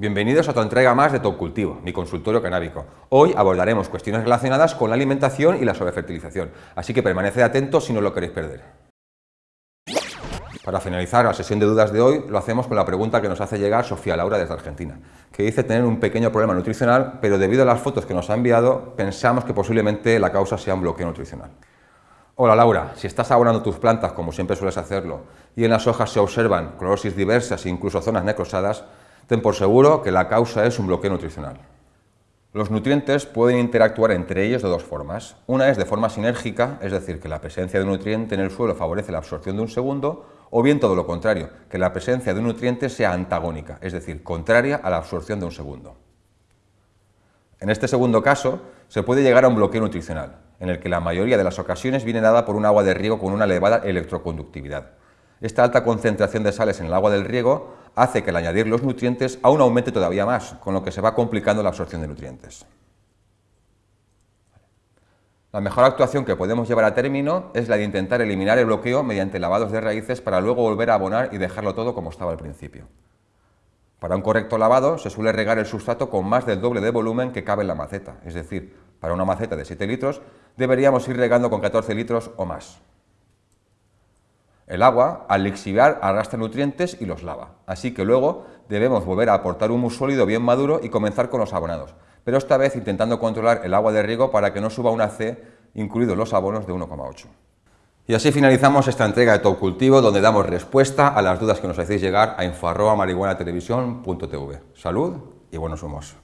Bienvenidos a tu entrega más de Top Cultivo, mi consultorio canábico. Hoy abordaremos cuestiones relacionadas con la alimentación y la sobrefertilización, así que permaneced atentos si no lo queréis perder. Para finalizar la sesión de dudas de hoy, lo hacemos con la pregunta que nos hace llegar Sofía Laura desde Argentina, que dice tener un pequeño problema nutricional, pero debido a las fotos que nos ha enviado, pensamos que posiblemente la causa sea un bloqueo nutricional. Hola Laura, si estás abonando tus plantas como siempre sueles hacerlo, y en las hojas se observan clorosis diversas e incluso zonas necrosadas, ten por seguro que la causa es un bloqueo nutricional. Los nutrientes pueden interactuar entre ellos de dos formas. Una es de forma sinérgica, es decir, que la presencia de un nutriente en el suelo favorece la absorción de un segundo, o bien todo lo contrario, que la presencia de un nutriente sea antagónica, es decir, contraria a la absorción de un segundo. En este segundo caso, se puede llegar a un bloqueo nutricional, en el que la mayoría de las ocasiones viene dada por un agua de riego con una elevada electroconductividad. Esta alta concentración de sales en el agua del riego hace que al añadir los nutrientes aún aumente todavía más, con lo que se va complicando la absorción de nutrientes. La mejor actuación que podemos llevar a término es la de intentar eliminar el bloqueo mediante lavados de raíces para luego volver a abonar y dejarlo todo como estaba al principio. Para un correcto lavado se suele regar el sustrato con más del doble de volumen que cabe en la maceta, es decir, para una maceta de 7 litros deberíamos ir regando con 14 litros o más. El agua, al lixiviar, arrastra nutrientes y los lava, así que luego debemos volver a aportar humus sólido bien maduro y comenzar con los abonados, pero esta vez intentando controlar el agua de riego para que no suba una C, incluidos los abonos de 1,8. Y así finalizamos esta entrega de Top Cultivo, donde damos respuesta a las dudas que nos hacéis llegar a info.marihuanatelevisión.tv. Salud y buenos humos.